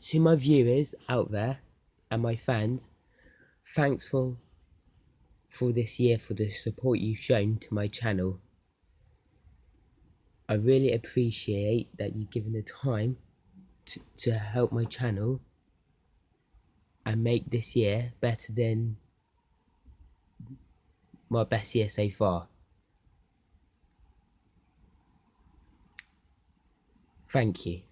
to my viewers out there and my fans, thanks for for this year for the support you've shown to my channel. I really appreciate that you've given the time to, to help my channel and make this year better than my best year so far. Thank you.